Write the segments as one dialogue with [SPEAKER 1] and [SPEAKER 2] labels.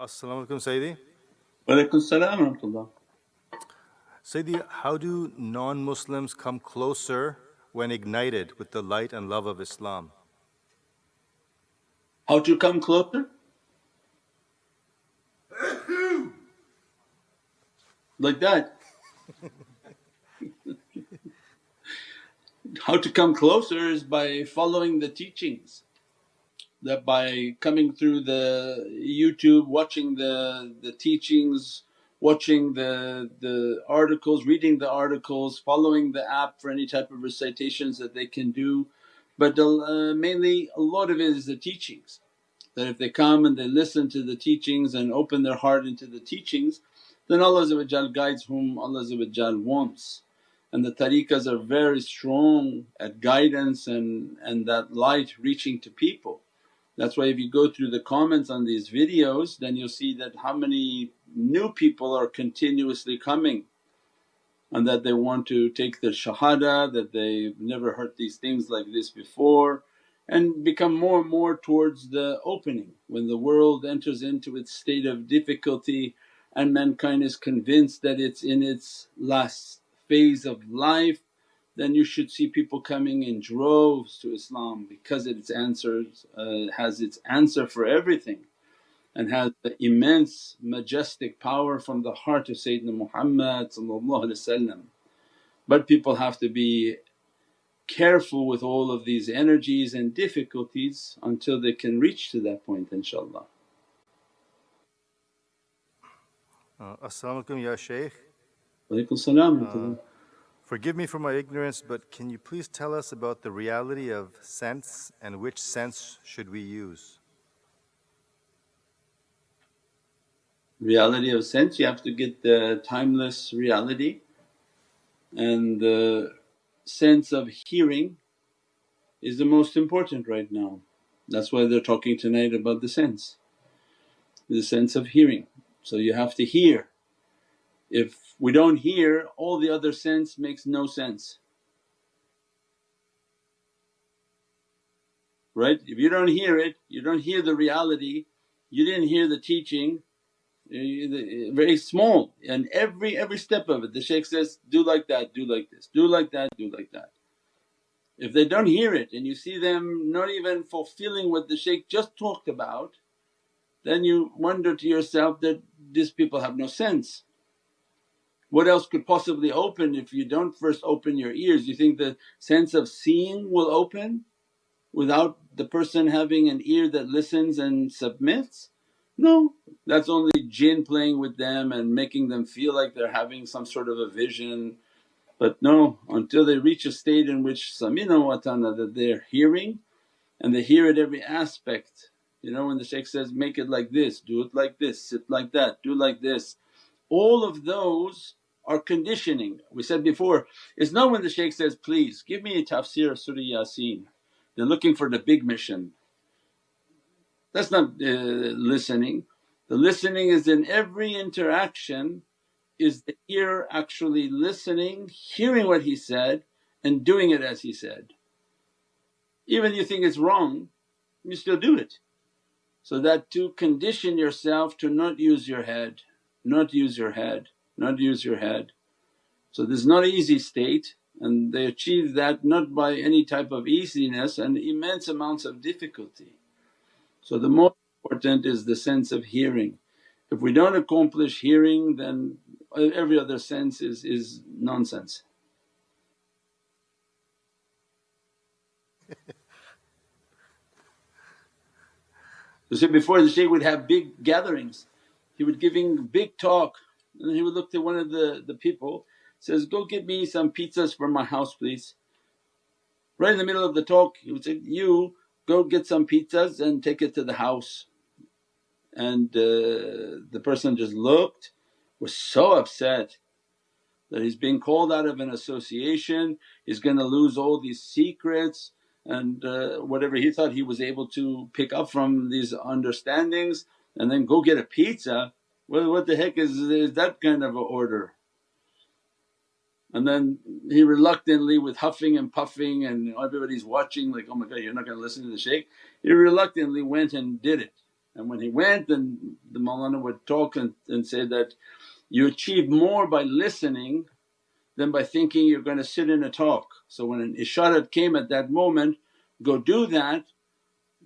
[SPEAKER 1] Assalamu alaikum Sayyidi.
[SPEAKER 2] Walaikum salam wa.
[SPEAKER 1] Sayyidi, how do non-Muslims come closer when ignited with the light and love of Islam?
[SPEAKER 2] How to come closer? like that. How to come closer is by following the teachings that by coming through the YouTube, watching the, the teachings, watching the, the articles, reading the articles, following the app for any type of recitations that they can do. But uh, mainly a lot of it is the teachings that if they come and they listen to the teachings and open their heart into the teachings then Allah guides whom Allah wants. And the tariqas are very strong at guidance and, and that light reaching to people. That's why if you go through the comments on these videos then you'll see that how many new people are continuously coming and that they want to take the shahada, that they've never heard these things like this before and become more and more towards the opening. When the world enters into its state of difficulty and mankind is convinced that it's in its last phase of life then you should see people coming in droves to Islam because its answers uh, has its answer for everything and has the immense majestic power from the heart of Sayyidina Muhammad But people have to be careful with all of these energies and difficulties until they can reach to that point inshaAllah.
[SPEAKER 1] Uh, As-salamu alaykum ya Shaykh.
[SPEAKER 2] Walaykum salam.
[SPEAKER 1] Forgive me for my ignorance, but can you please tell us about the reality of sense and which sense should we use?
[SPEAKER 2] Reality of sense, you have to get the timeless reality and the sense of hearing is the most important right now. That's why they're talking tonight about the sense, the sense of hearing. So you have to hear if we don't hear all the other sense makes no sense. Right? If you don't hear it, you don't hear the reality, you didn't hear the teaching, eh, very small and every every step of it the shaykh says, do like that, do like this, do like that, do like that. If they don't hear it and you see them not even fulfilling what the shaykh just talked about then you wonder to yourself that these people have no sense. What else could possibly open if you don't first open your ears? You think the sense of seeing will open without the person having an ear that listens and submits? No, that's only jinn playing with them and making them feel like they're having some sort of a vision. But no, until they reach a state in which samina wa that they're hearing and they hear at every aspect. You know when the shaykh says, make it like this, do it like this, sit like that, do like this. All of those are conditioning. We said before, it's not when the shaykh says, please give me a tafsir of Surah Yasin, they're looking for the big mission. That's not uh, listening. The listening is in every interaction is the ear actually listening, hearing what he said and doing it as he said. Even you think it's wrong, you still do it. So that to condition yourself to not use your head, not use your head not use your head. So this is not an easy state and they achieve that not by any type of easiness and immense amounts of difficulty. So the most important is the sense of hearing. If we don't accomplish hearing then every other sense is, is nonsense. You see before the shaykh would have big gatherings, he would giving big talk and he would look to one of the, the people, says, go get me some pizzas for my house please. Right in the middle of the talk he would say, you go get some pizzas and take it to the house. And uh, the person just looked, was so upset that he's being called out of an association, he's gonna lose all these secrets and uh, whatever he thought he was able to pick up from these understandings and then go get a pizza well, what the heck is, is that kind of a order? And then he reluctantly with huffing and puffing and everybody's watching like, oh my god you're not going to listen to the shaykh. He reluctantly went and did it And when he went then the Mawlana would talk and, and say that, you achieve more by listening than by thinking you're going to sit in a talk. So when an isharat came at that moment, go do that,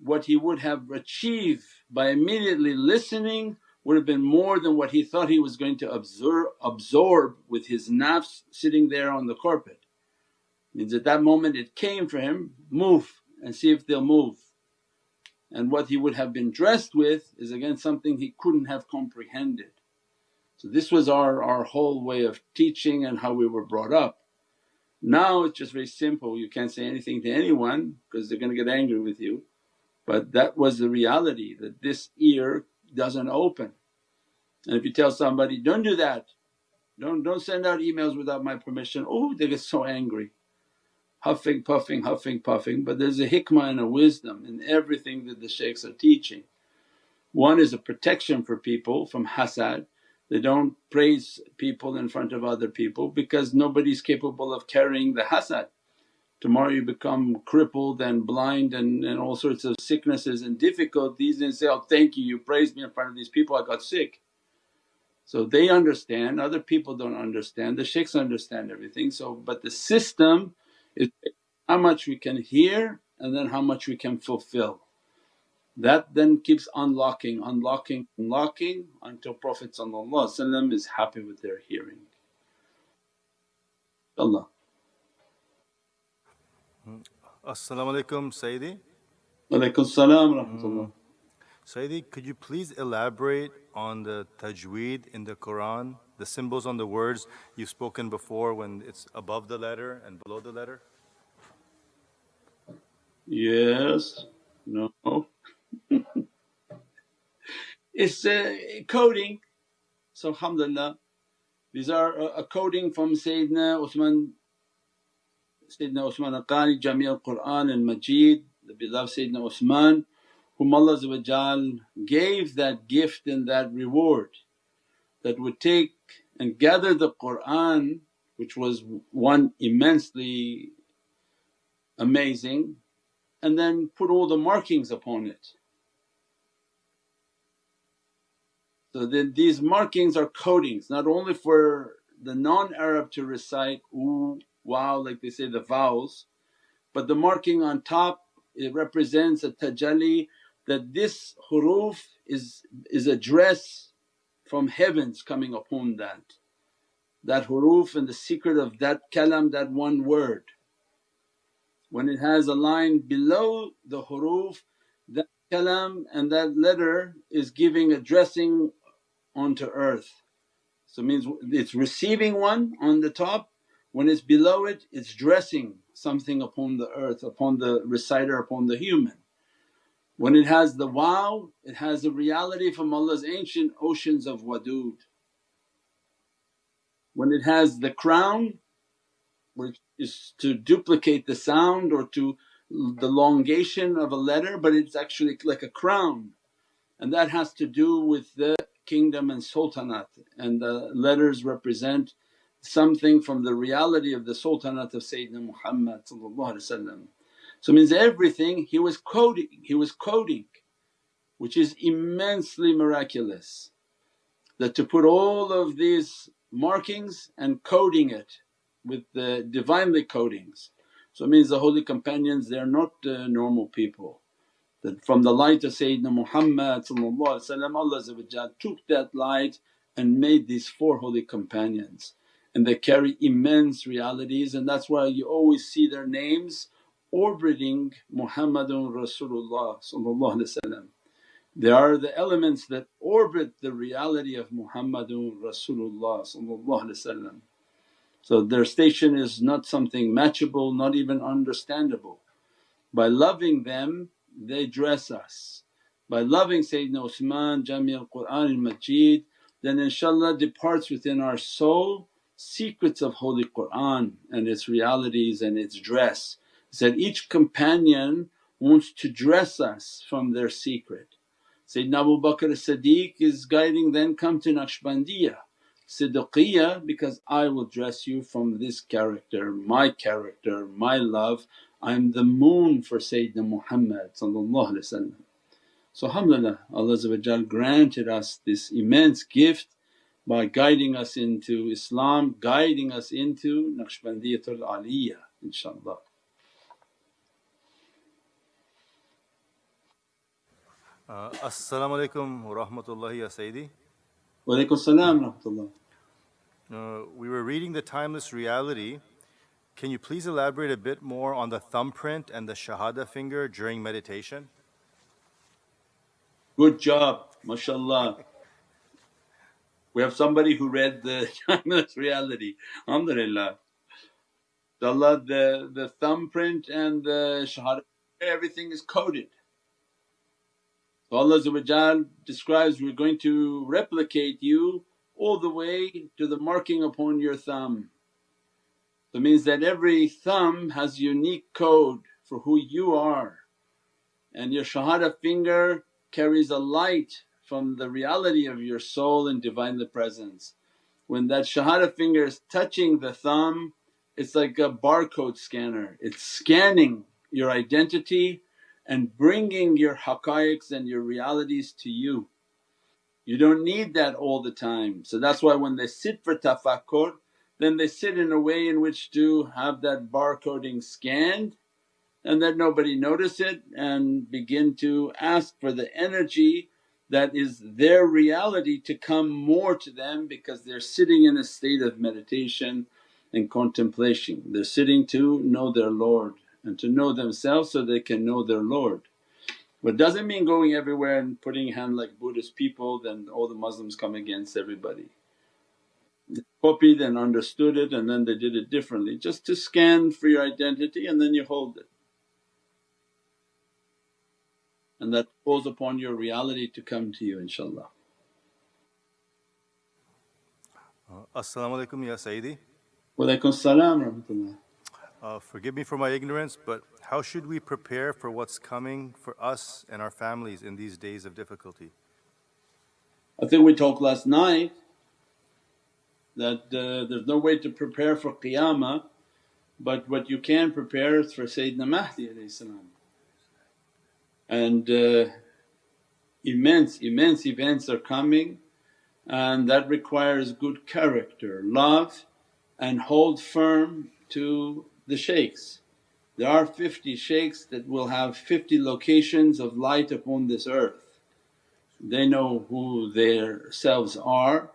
[SPEAKER 2] what he would have achieved by immediately listening would have been more than what he thought he was going to absorb, absorb with his nafs sitting there on the carpet. Means at that moment it came for him, move and see if they'll move. And what he would have been dressed with is again something he couldn't have comprehended. So this was our, our whole way of teaching and how we were brought up. Now it's just very simple, you can't say anything to anyone because they're going to get angry with you. But that was the reality that this ear doesn't open. And if you tell somebody, don't do that, don't, don't send out emails without my permission, oh they get so angry. Huffing, puffing, huffing, puffing, but there's a hikmah and a wisdom in everything that the shaykhs are teaching. One is a protection for people from hasad, they don't praise people in front of other people because nobody's capable of carrying the hasad. Tomorrow you become crippled and blind and, and all sorts of sicknesses and difficulties and say, oh thank you, you praised me in front of these people, I got sick. So they understand, other people don't understand, the shaykhs understand everything. So but the system is how much we can hear and then how much we can fulfill. That then keeps unlocking, unlocking, unlocking until Prophet is happy with their hearing. Allah.
[SPEAKER 1] As-salamu alaykum Sayyidi.
[SPEAKER 2] Walaykum salam rahmatullah. Hmm.
[SPEAKER 1] Sayyidi, could you please elaborate on the tajweed in the Quran, the symbols on the words you've spoken before when it's above the letter and below the letter?
[SPEAKER 2] Yes, no. it's a coding. So alhamdulillah, these are a, a coding from Sayyidina Uthman, Sayyidina Uthman al-Qari, Jami al-Quran and Majid, the beloved Sayyidina Uthman whom Allah gave that gift and that reward that would take and gather the Qur'an which was one immensely amazing and then put all the markings upon it. So then these markings are codings not only for the non-Arab to recite ooh, wow like they say the vowels but the marking on top it represents a tajalli that this huruf is, is a dress from heavens coming upon that. That huruf and the secret of that kalam, that one word. When it has a line below the huruf, that kalam and that letter is giving a dressing onto earth. So means it's receiving one on the top, when it's below it it's dressing something upon the earth, upon the reciter, upon the human. When it has the wow it has the reality from Allah's ancient oceans of wadud. When it has the crown which is to duplicate the sound or to the elongation of a letter but it's actually like a crown and that has to do with the kingdom and sultanate and the letters represent something from the reality of the sultanate of Sayyidina Muhammad So means everything he was coding, he was coding which is immensely miraculous that to put all of these markings and coding it with the Divinely codings. So it means the holy companions they're not uh, normal people. That from the light of Sayyidina Muhammad Allah took that light and made these four holy companions and they carry immense realities and that's why you always see their names orbiting Muhammadun Rasulullah They are the elements that orbit the reality of Muhammadun Rasulullah So their station is not something matchable, not even understandable. By loving them they dress us. By loving Sayyidina Usman, Jami al-Qur'an al-Majid then inshaAllah departs within our soul secrets of Holy Qur'an and its realities and its dress. Said each companion wants to dress us from their secret. Sayyidina Abu Bakr as-Siddiq is guiding them, come to Naqshbandiyah, Siddiqiyah because I will dress you from this character, my character, my love. I'm the moon for Sayyidina Muhammad So alhamdulillah Allah granted us this immense gift by guiding us into Islam, guiding us into Naqshbandiyatul Aliyah inshaAllah.
[SPEAKER 1] Uh, Assalamu alaikum wa rahmatullahi ya Sayyidi.
[SPEAKER 2] Wa alaykum salam rahmatullah.
[SPEAKER 1] Uh, we were reading The Timeless Reality. Can you please elaborate a bit more on the thumbprint and the Shahada finger during meditation?
[SPEAKER 2] Good job, mashallah. We have somebody who read the timeless reality, alhamdulillah. Allah, the, the thumbprint and the shahada, everything is coded. So Allah describes, we're going to replicate you all the way to the marking upon your thumb. So means that every thumb has unique code for who you are and your shahada finger carries a light from the reality of your soul and Divinely Presence. When that shahada finger is touching the thumb it's like a barcode scanner, it's scanning your identity and bringing your haqqaiqs and your realities to you. You don't need that all the time. So that's why when they sit for tafakkur then they sit in a way in which to have that barcoding scanned and that nobody notice it and begin to ask for the energy that is their reality to come more to them because they're sitting in a state of meditation and contemplation. They're sitting to know their Lord and to know themselves so they can know their Lord. But doesn't mean going everywhere and putting hand like Buddhist people then all the Muslims come against everybody. They copied and understood it and then they did it differently just to scan for your identity and then you hold it. And that calls upon your reality to come to you inshaAllah.
[SPEAKER 1] Uh, As-salamu alaykum ya Sayyidi.
[SPEAKER 2] Wa alaykum salam rahmatullah.
[SPEAKER 1] Uh, forgive me for my ignorance, but how should we prepare for what's coming for us and our families in these days of difficulty?
[SPEAKER 2] I think we talked last night that uh, there's no way to prepare for qiyamah but what you can prepare is for Sayyidina Mahdi and uh, immense, immense events are coming and that requires good character, love and hold firm to the shaykhs. There are 50 shaykhs that will have 50 locations of light upon this earth. They know who their selves are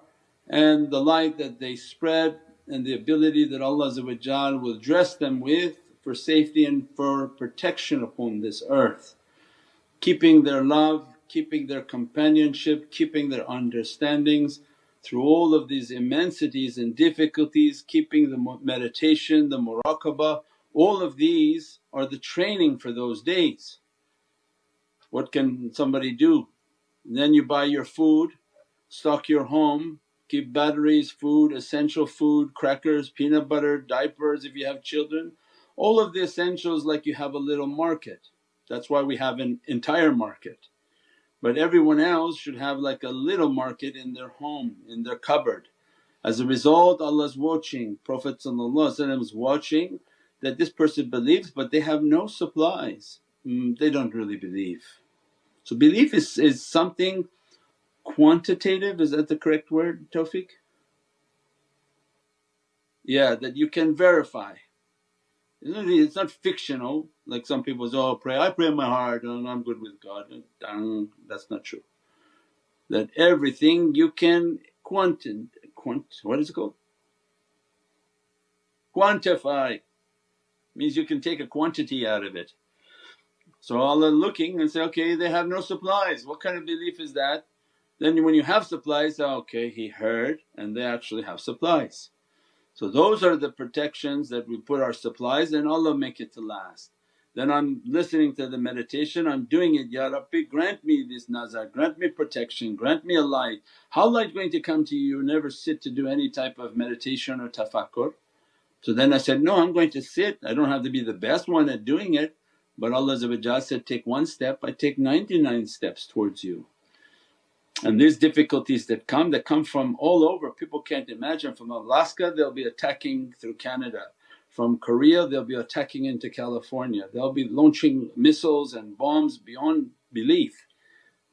[SPEAKER 2] and the light that they spread and the ability that Allah will dress them with for safety and for protection upon this earth keeping their love, keeping their companionship, keeping their understandings through all of these immensities and difficulties, keeping the meditation, the muraqabah, all of these are the training for those days. What can somebody do? then you buy your food, stock your home, keep batteries, food, essential food, crackers, peanut butter, diapers if you have children, all of the essentials like you have a little market. That's why we have an entire market. But everyone else should have like a little market in their home, in their cupboard. As a result Allah's watching, Prophet is watching that this person believes but they have no supplies, mm, they don't really believe. So belief is, is something quantitative, is that the correct word Tawfiq? Yeah, that you can verify. It's not fictional like some people say, oh pray, I pray in my heart and I'm good with God. That's not true. That everything you can quanti quant what is it called? Quantify means you can take a quantity out of it. So Allah looking and say, okay they have no supplies, what kind of belief is that? Then when you have supplies, okay he heard and they actually have supplies. So those are the protections that we put our supplies and Allah make it to last. Then I'm listening to the meditation, I'm doing it, Ya Rabbi grant me this nazar, grant me protection, grant me a light. How light going to come to you? You never sit to do any type of meditation or tafakkur. So then I said, no I'm going to sit, I don't have to be the best one at doing it but Allah said, take one step, I take 99 steps towards you. And these difficulties that come, that come from all over, people can't imagine. From Alaska they'll be attacking through Canada, from Korea they'll be attacking into California, they'll be launching missiles and bombs beyond belief.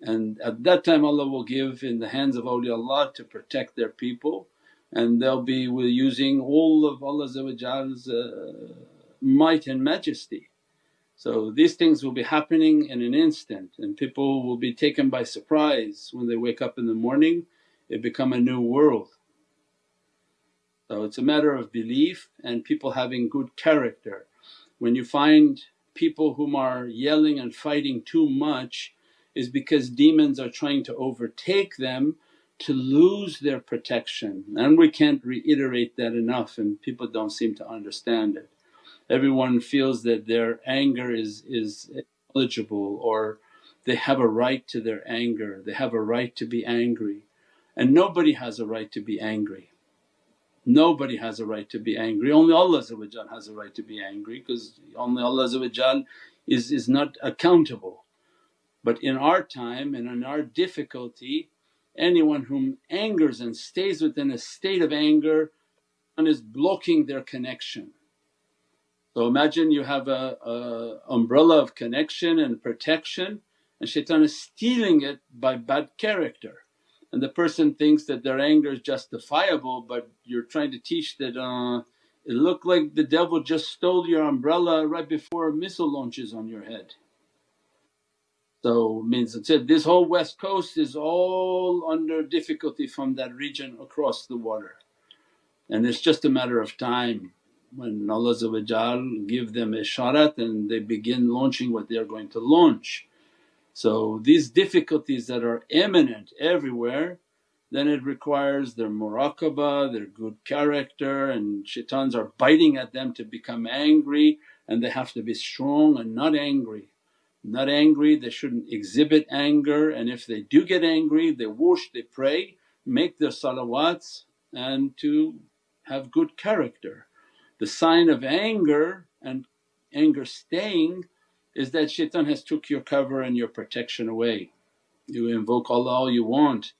[SPEAKER 2] and at that time Allah will give in the hands of awliyaullah to protect their people. And they'll be using all of Allah's uh, might and majesty. So these things will be happening in an instant and people will be taken by surprise when they wake up in the morning it become a new world. So it's a matter of belief and people having good character. When you find people whom are yelling and fighting too much is because demons are trying to overtake them to lose their protection and we can't reiterate that enough and people don't seem to understand it. Everyone feels that their anger is, is eligible or they have a right to their anger, they have a right to be angry and nobody has a right to be angry. Nobody has a right to be angry, only Allah has a right to be angry because only Allah is, is not accountable. But in our time and in our difficulty anyone whom angers and stays within a state of anger and is blocking their connection. So imagine you have a, a umbrella of connection and protection and shaitan is stealing it by bad character. And the person thinks that their anger is justifiable but you're trying to teach that uh, it looked like the devil just stole your umbrella right before a missile launches on your head. So means it said this whole west coast is all under difficulty from that region across the water. And it's just a matter of time when Allah give them isharat and they begin launching what they are going to launch. So these difficulties that are imminent everywhere then it requires their muraqabah, their good character and shaitans are biting at them to become angry and they have to be strong and not angry. Not angry, they shouldn't exhibit anger and if they do get angry they wash, they pray, make their salawats and to have good character. The sign of anger and anger staying is that shaitan has took your cover and your protection away. You invoke Allah all you want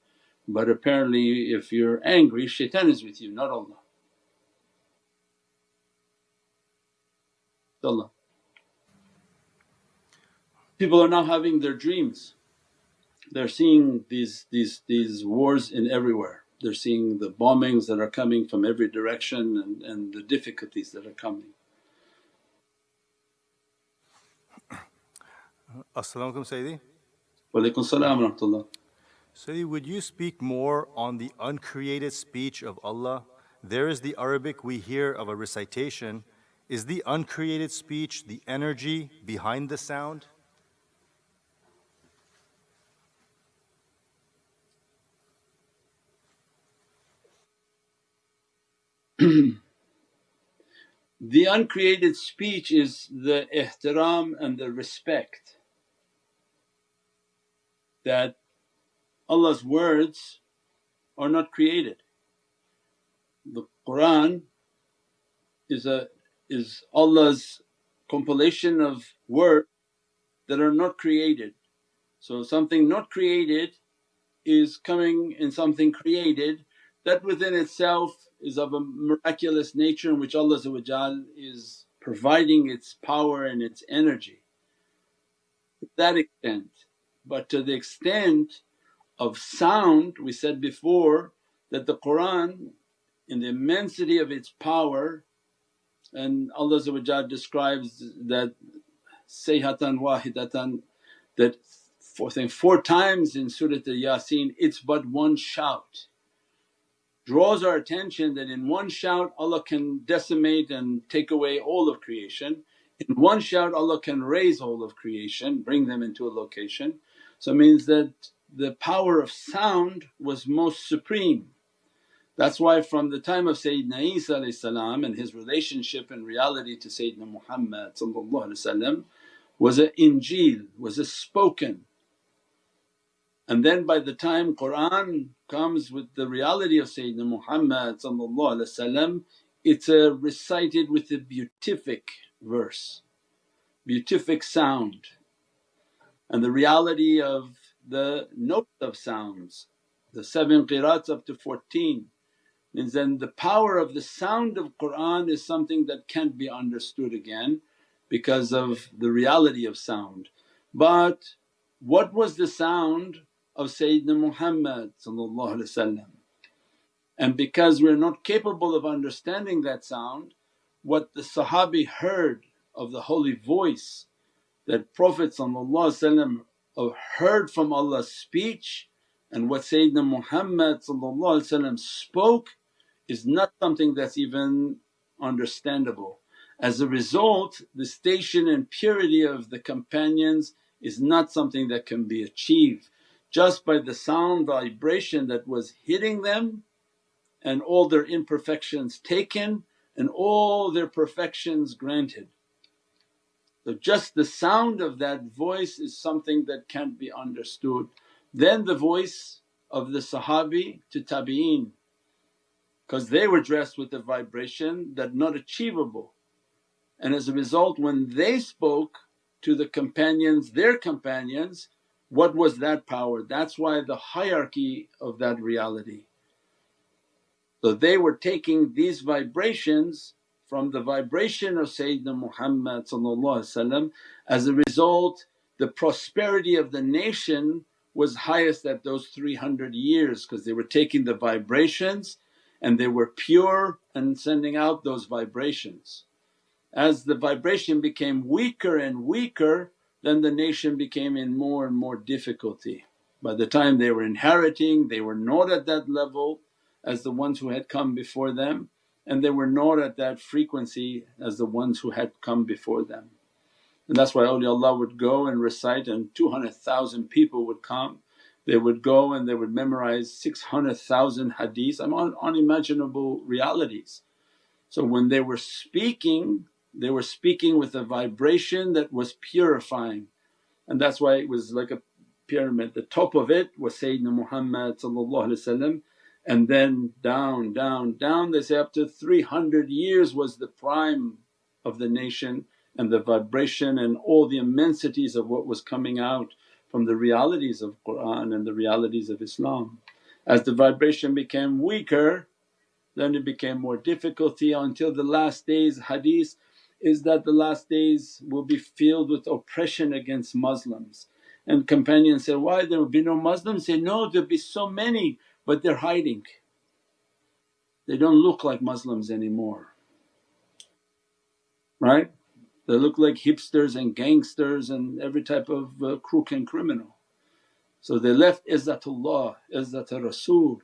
[SPEAKER 2] but apparently if you're angry shaitan is with you not Allah. Allah. People are now having their dreams, they're seeing these, these, these wars in everywhere. They're seeing the bombings that are coming from every direction and, and the difficulties that are coming.
[SPEAKER 1] As-salamu alaykum Sayyidi.
[SPEAKER 2] Walaikum salam rahmatullah.
[SPEAKER 1] Sayyidi, would you speak more on the uncreated speech of Allah? There is the Arabic we hear of a recitation. Is the uncreated speech the energy behind the sound?
[SPEAKER 2] the uncreated speech is the ihtiram and the respect that Allah's words are not created. The Qur'an is a is Allah's compilation of words that are not created. So something not created is coming in something created that within itself is of a miraculous nature in which Allah is providing its power and its energy to that extent. But to the extent of sound we said before that the Qur'an in the immensity of its power and Allah describes that sayhatan wahidatan that four, four times in Surat al-Yasin it's but one shout draws our attention that in one shout Allah can decimate and take away all of creation. In one shout Allah can raise all of creation, bring them into a location. So it means that the power of sound was most supreme. That's why from the time of Sayyidina Isa and his relationship and reality to Sayyidina Muhammad was a injeel, was a spoken and then by the time Qur'an comes with the reality of Sayyidina Muhammad it's a recited with a beatific verse, beatific sound. And the reality of the notes of sounds, the seven qirats up to 14 means then the power of the sound of Qur'an is something that can't be understood again because of the reality of sound. But What was the sound of Sayyidina Muhammad and because we're not capable of understanding that sound, what the Sahabi heard of the holy voice that Prophet uh, heard from Allah's speech and what Sayyidina Muhammad spoke is not something that's even understandable. As a result the station and purity of the companions is not something that can be achieved just by the sound vibration that was hitting them and all their imperfections taken and all their perfections granted. So just the sound of that voice is something that can't be understood. Then the voice of the Sahabi to Tabi'een because they were dressed with a vibration that not achievable and as a result when they spoke to the companions, their companions, what was that power? That's why the hierarchy of that reality. So they were taking these vibrations from the vibration of Sayyidina Muhammad as a result the prosperity of the nation was highest at those 300 years because they were taking the vibrations and they were pure and sending out those vibrations. As the vibration became weaker and weaker then the nation became in more and more difficulty. By the time they were inheriting they were not at that level as the ones who had come before them and they were not at that frequency as the ones who had come before them. And that's why awliyaullah would go and recite and 200,000 people would come. They would go and they would memorize 600,000 hadiths, I'm on unimaginable realities. So when they were speaking they were speaking with a vibration that was purifying and that's why it was like a pyramid. The top of it was Sayyidina Muhammad and then down, down, down they say up to 300 years was the prime of the nation and the vibration and all the immensities of what was coming out from the realities of Qur'an and the realities of Islam. As the vibration became weaker then it became more difficulty until the last days hadith is that the last days will be filled with oppression against Muslims. And companions say, why there will be no Muslims? Say, no there'll be so many but they're hiding. They don't look like Muslims anymore, right? They look like hipsters and gangsters and every type of uh, crook and criminal. So they left Izzatullah, Izzat Rasul.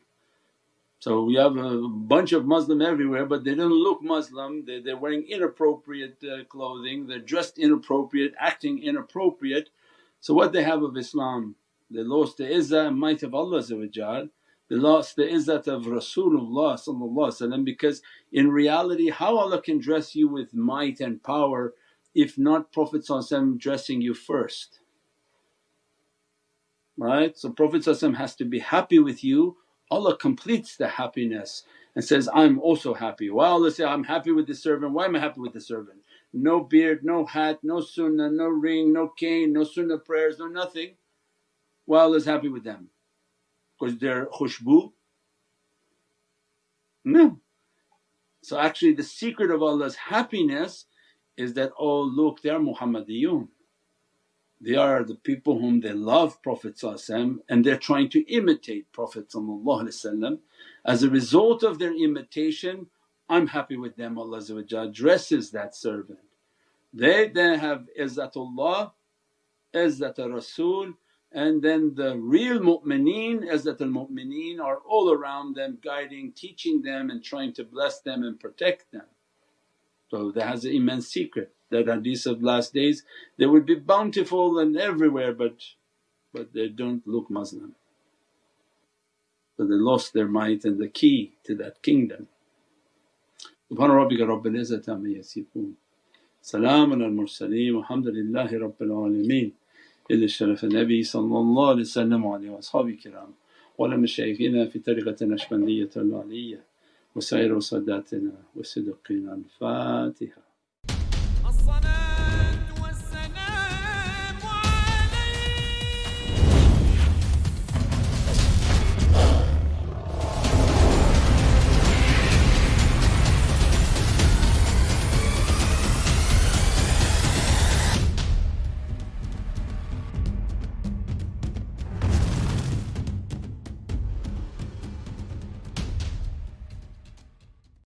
[SPEAKER 2] So we have a bunch of Muslim everywhere but they don't look Muslim, they, they're wearing inappropriate uh, clothing, they're dressed inappropriate, acting inappropriate. So what they have of Islam? They lost the izzah and might of Allah they lost the izzat of Rasulullah because in reality how Allah can dress you with might and power if not Prophet dressing you first right. So Prophet has to be happy with you, Allah completes the happiness and says, I'm also happy. Why Allah say, I'm happy with the servant, why am I happy with the servant? No beard, no hat, no sunnah, no ring, no cane, no sunnah prayers, no nothing. Why Allah is happy with them? because they're khushbu? No. So actually the secret of Allah's happiness is that, oh look they are Muhammadiyun. They are the people whom they love Prophet and they're trying to imitate Prophet As a result of their imitation I'm happy with them Allah dresses that servant. They then have izzatullah, izzat Rasul and then the real mu'mineen, Izzatul mu'mineen are all around them guiding, teaching them and trying to bless them and protect them. Prophet has an immense secret that hadith of last days they would be bountiful and everywhere but, but they don't look Muslim. So they lost their might and the key to that kingdom. Subhana rabbika rabbil izzati amma yasifoon Salaamun al mursaleen walhamdulillahi rabbil alameen إلا الشرف النبي wa الله wa وسلم وعلى أصحابه الكرام ولمشايخنا في طريقة النقشبندية العلية وسائر ساداتنا وصدقنا الفاتحة. الصلاة